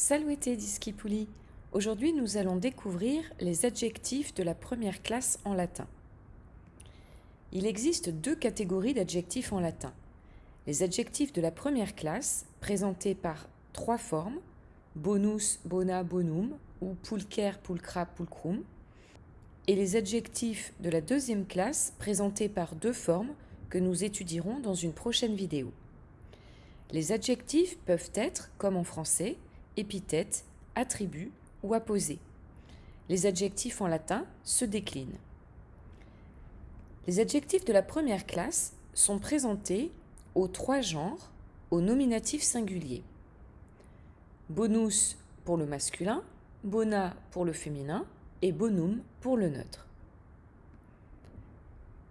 Salutez Discipuli Aujourd'hui nous allons découvrir les adjectifs de la première classe en latin. Il existe deux catégories d'adjectifs en latin. Les adjectifs de la première classe, présentés par trois formes, bonus, bona, bonum, ou pulcher, pulcra, pulcrum, et les adjectifs de la deuxième classe, présentés par deux formes que nous étudierons dans une prochaine vidéo. Les adjectifs peuvent être, comme en français, épithètes, attributs ou apposés. Les adjectifs en latin se déclinent. Les adjectifs de la première classe sont présentés aux trois genres au nominatif singulier. Bonus pour le masculin, bona pour le féminin et bonum pour le neutre.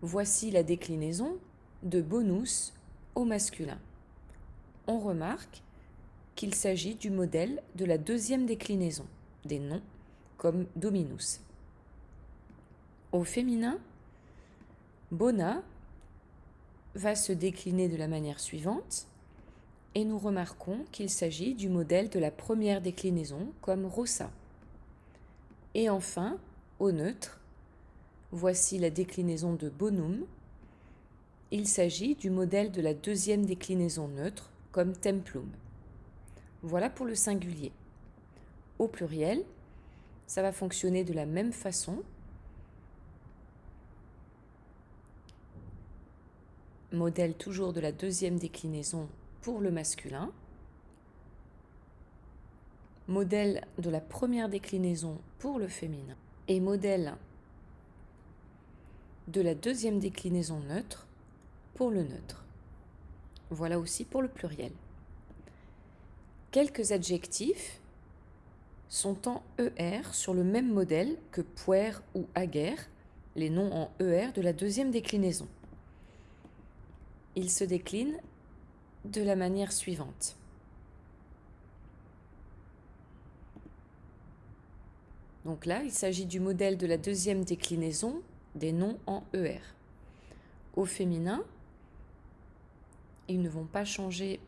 Voici la déclinaison de bonus au masculin. On remarque qu'il s'agit du modèle de la deuxième déclinaison des noms comme dominus. Au féminin, bona va se décliner de la manière suivante et nous remarquons qu'il s'agit du modèle de la première déclinaison comme rossa. Et enfin, au neutre, voici la déclinaison de bonum. Il s'agit du modèle de la deuxième déclinaison neutre comme templum. Voilà pour le singulier. Au pluriel, ça va fonctionner de la même façon. Modèle toujours de la deuxième déclinaison pour le masculin. Modèle de la première déclinaison pour le féminin. Et modèle de la deuxième déclinaison neutre pour le neutre. Voilà aussi pour le pluriel. Quelques adjectifs sont en ER sur le même modèle que puer ou aguerre, les noms en ER de la deuxième déclinaison. Ils se déclinent de la manière suivante. Donc là, il s'agit du modèle de la deuxième déclinaison des noms en ER. Au féminin, ils ne vont pas changer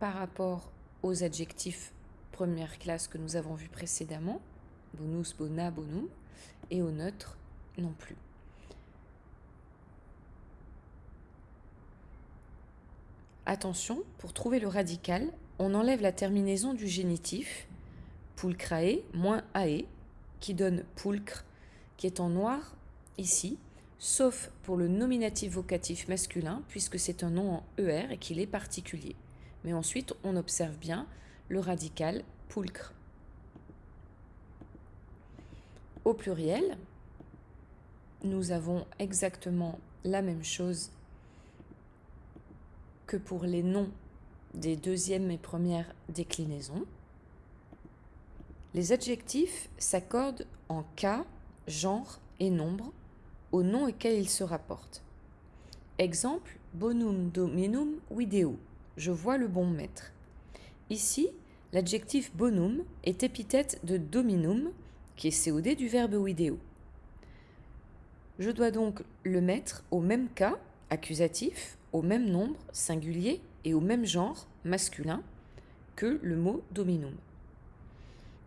par rapport aux adjectifs première classe que nous avons vu précédemment, bonus, bona, bonum, et au neutre non plus. Attention, pour trouver le radical, on enlève la terminaison du génitif, pulcrae moins ae, qui donne pulcre, qui est en noir ici, sauf pour le nominatif vocatif masculin, puisque c'est un nom en ER et qu'il est particulier. Mais ensuite, on observe bien le radical pulcre. Au pluriel, nous avons exactement la même chose que pour les noms des deuxième et première déclinaisons. Les adjectifs s'accordent en cas, genre et nombre au nom auquel ils se rapportent. Exemple, bonum dominum video. Je vois le bon maître. Ici, l'adjectif bonum est épithète de dominum, qui est COD du verbe video. Je dois donc le mettre au même cas, accusatif, au même nombre, singulier, et au même genre, masculin, que le mot dominum.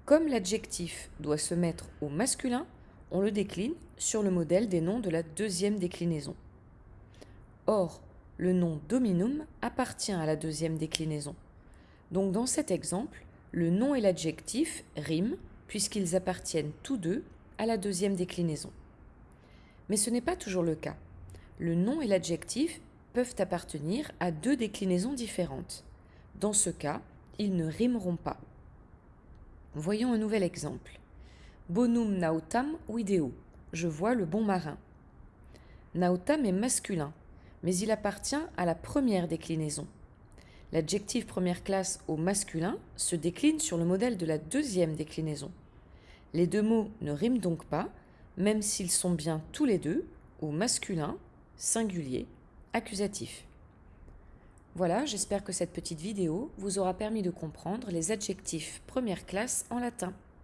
Comme l'adjectif doit se mettre au masculin, on le décline sur le modèle des noms de la deuxième déclinaison. Or, le nom dominum appartient à la deuxième déclinaison. Donc dans cet exemple, le nom et l'adjectif riment puisqu'ils appartiennent tous deux à la deuxième déclinaison. Mais ce n'est pas toujours le cas. Le nom et l'adjectif peuvent appartenir à deux déclinaisons différentes. Dans ce cas, ils ne rimeront pas. Voyons un nouvel exemple. Bonum nautam video. Je vois le bon marin. Nautam est masculin, mais il appartient à la première déclinaison. L'adjectif première classe au masculin se décline sur le modèle de la deuxième déclinaison. Les deux mots ne riment donc pas, même s'ils sont bien tous les deux au masculin, singulier, accusatif. Voilà, j'espère que cette petite vidéo vous aura permis de comprendre les adjectifs première classe en latin.